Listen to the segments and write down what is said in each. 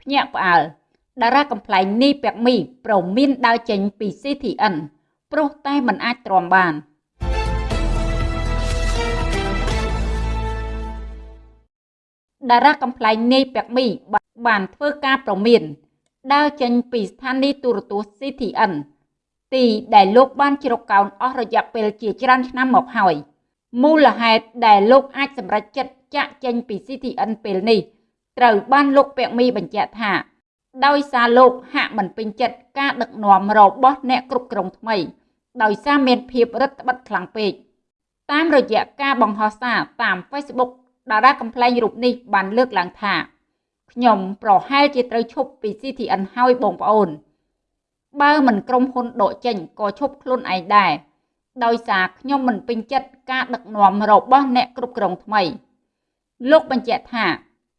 ភ្ញាក់ផ្អើលតារាកំ pl ែងនីពាក់មីប្រមានដើរចេញពី CTN ព្រោះតែមិនអាចទ្រាំបានតារាកំ pl ែងនីពាក់មីបានធ្វើការប្រមានដើរចេញពីស្ថានីយទូរទស្សន៍ CTN ទីដែលលោកបានជ្រកកោនអស់រយៈពេលជាច្រើនឆ្នាំមកហើយមូលហេតុដែលលោកអាចសម្រេចចិត្តចាក់ចេញពី CTN ពេលនេះ ត្រូវបានលោកពាក់មីបញ្ជាក់ថា ដោយសារលោកហាក់មិនពេញចិត្តការដឹកនាំរបស់អ្នកគ្រប់គ្រងថ្មី ដោយសារមានភាពរឹតបន្តឹងខ្លាំងពេកតាមរយៈការបង្ហោះសារតាម Facebook តារាកំ pl ែងរូបនេះបានលើកឡើងថាខ្ញុំប្រហែលជាត្រូវឈប់ពី CTN ហើយបងប្អូន បើមិនក្រុមហ៊ុនដកចេញក៏ឈប់ខ្លួនឯងដែរដោយសារខ្ញុំមិនពេញចិត្តការដឹកនាំរបស់អ្នកគ្រប់គ្រងថ្មី លោកបញ្ជាក់ថា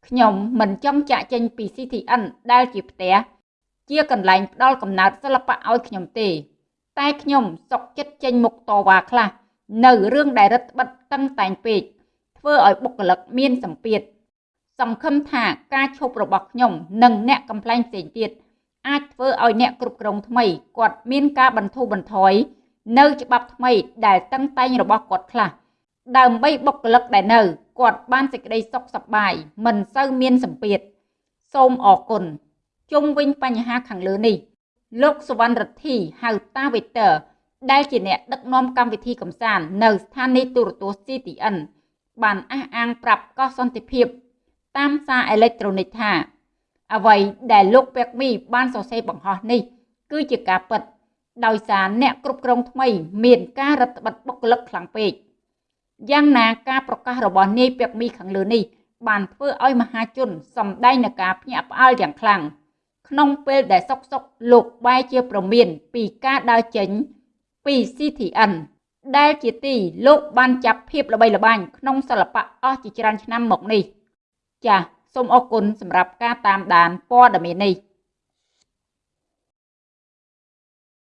ខ្ញុំមិនចង់ចាក់ចេញពី CTN ដែលជាផ្ទះជាកន្លែងផ្ដល់កំណើតសិល្បៈឲ្យខ្ញុំទេ តែខ្ញុំសុកចិត្តចេញមុខតវ៉ាខ្លះនៅរឿងដែលរដ្ឋបិទតឹងតែងពេកធ្វើឲ្យបុគ្គលិកមានសម្ពាធសង្ឃឹមថាការឈប់របស់ខ្ញុំនិងអ្នកកំ pl ែងផ្សេងទៀតអាចធ្វើឲ្យអ្នកគ្រប់គ្រងថ្មីគាត់មានការបន្ធូរបន្ថយនៅច្បាប់ថ្មីដែលតឹងតែងរបស់គាត់ខ្លះ ដើម្បីបុគ្គលិកដែលនៅគាត់បានសេចក្តីសុខសប្បាយមិនសូវមានសម្ពាធសូមអរគុណជុំវិញបញ្ហាខាងលើនេះ លោកសវណ្ណរិទ្ធីហៅតាវេទ័រដែលជាអ្នកដឹកនាំកម្មវិធីកំសាន្តនៅស្ថានីយទូរទស្សន៍ CTN បានអះអាងប្រាប់កោះសន្តិភាព តាមសារអេឡិចត្រូនិកថា អ្វីដែលលោកពេកមីបានសរសេរបង្ហោះនេះ គឺជាការពិត ដោយសារអ្នកគ្រប់គ្រងថ្មី មានការរឹតបន្តឹងបុគ្គលិកខ្លាំងពេក យ៉ាងណាការប្រកាសរបស់នាយពេកមីខាងលើនេះបានធ្វើឲ្យមហាជនសម្ដែងនឹងការភ្ញាក់ផ្អើលយ៉ាងខ្លាំងក្នុងពេលដែលសុកសុកលោកបែរជាប្រមានពីការដើរចេញពី CTN ដែលជាទីលោកបានចាប់ភាពល្បីល្បាញក្នុងសិល្បៈអស់ជាច្រើនឆ្នាំមកនេះ ចាសសូមអរគុណសម្រាប់ការតាមដានព័ត៌មាននេះ